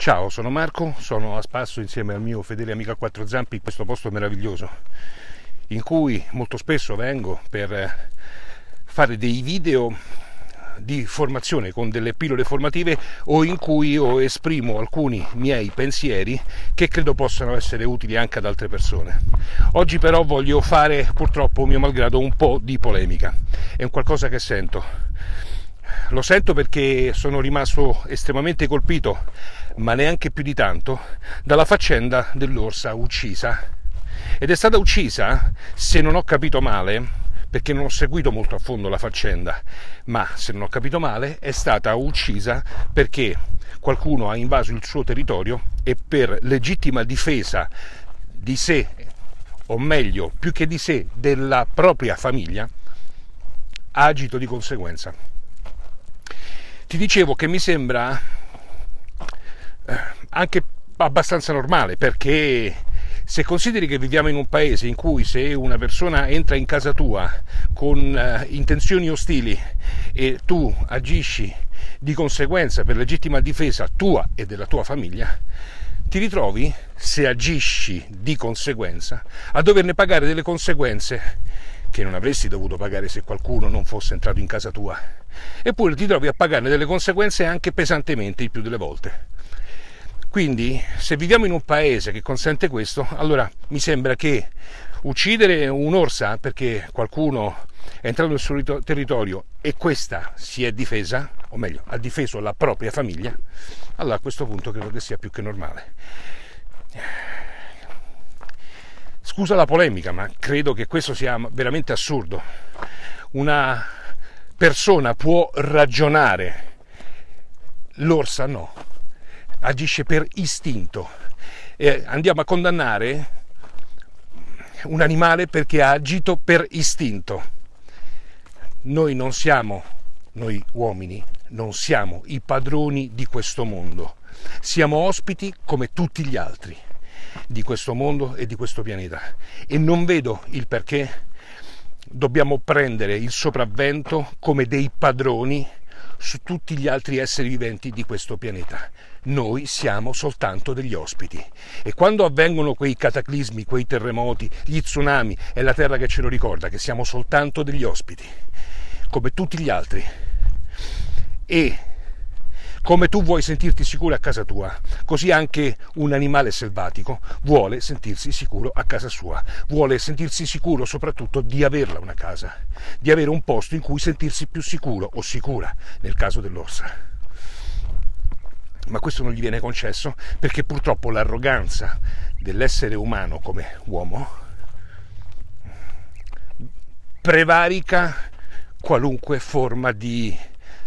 Ciao, sono Marco, sono a spasso insieme al mio fedele amico a quattro zampi in questo posto meraviglioso in cui molto spesso vengo per fare dei video di formazione con delle pillole formative o in cui io esprimo alcuni miei pensieri che credo possano essere utili anche ad altre persone. Oggi però voglio fare purtroppo mio malgrado un po' di polemica, è un qualcosa che sento. Lo sento perché sono rimasto estremamente colpito, ma neanche più di tanto, dalla faccenda dell'orsa uccisa. Ed è stata uccisa, se non ho capito male, perché non ho seguito molto a fondo la faccenda, ma se non ho capito male è stata uccisa perché qualcuno ha invaso il suo territorio e per legittima difesa di sé, o meglio, più che di sé, della propria famiglia, ha agito di conseguenza. Ti dicevo che mi sembra eh, anche abbastanza normale perché se consideri che viviamo in un paese in cui se una persona entra in casa tua con uh, intenzioni ostili e tu agisci di conseguenza per legittima difesa tua e della tua famiglia, ti ritrovi, se agisci di conseguenza, a doverne pagare delle conseguenze che non avresti dovuto pagare se qualcuno non fosse entrato in casa tua. Eppure ti trovi a pagarne delle conseguenze anche pesantemente il più delle volte. Quindi, se viviamo in un paese che consente questo, allora mi sembra che uccidere un'orsa perché qualcuno è entrato nel suo territorio e questa si è difesa, o meglio, ha difeso la propria famiglia, allora a questo punto credo che sia più che normale. Scusa la polemica, ma credo che questo sia veramente assurdo. Una persona può ragionare, l'orsa no agisce per istinto. E andiamo a condannare un animale perché ha agito per istinto. Noi non siamo, noi uomini, non siamo i padroni di questo mondo. Siamo ospiti come tutti gli altri di questo mondo e di questo pianeta. E non vedo il perché dobbiamo prendere il sopravvento come dei padroni su tutti gli altri esseri viventi di questo pianeta. Noi siamo soltanto degli ospiti e quando avvengono quei cataclismi, quei terremoti, gli tsunami, è la Terra che ce lo ricorda, che siamo soltanto degli ospiti, come tutti gli altri. E come tu vuoi sentirti sicuro a casa tua, così anche un animale selvatico vuole sentirsi sicuro a casa sua, vuole sentirsi sicuro soprattutto di averla una casa, di avere un posto in cui sentirsi più sicuro o sicura nel caso dell'orsa. Ma questo non gli viene concesso perché purtroppo l'arroganza dell'essere umano come uomo prevarica qualunque forma di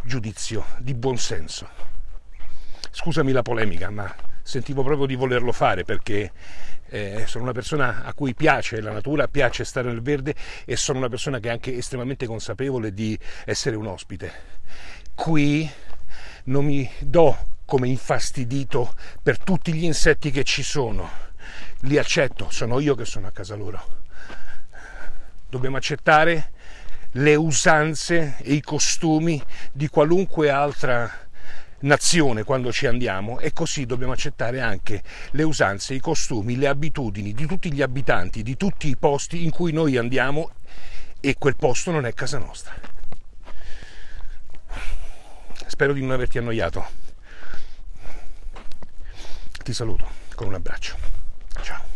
giudizio, di buonsenso. Scusami la polemica, ma sentivo proprio di volerlo fare perché eh, sono una persona a cui piace la natura, piace stare nel verde e sono una persona che è anche estremamente consapevole di essere un ospite. Qui non mi do come infastidito per tutti gli insetti che ci sono. Li accetto, sono io che sono a casa loro. Dobbiamo accettare le usanze e i costumi di qualunque altra nazione quando ci andiamo e così dobbiamo accettare anche le usanze, i costumi, le abitudini di tutti gli abitanti di tutti i posti in cui noi andiamo e quel posto non è casa nostra. Spero di non averti annoiato. Ti saluto con un abbraccio. Ciao.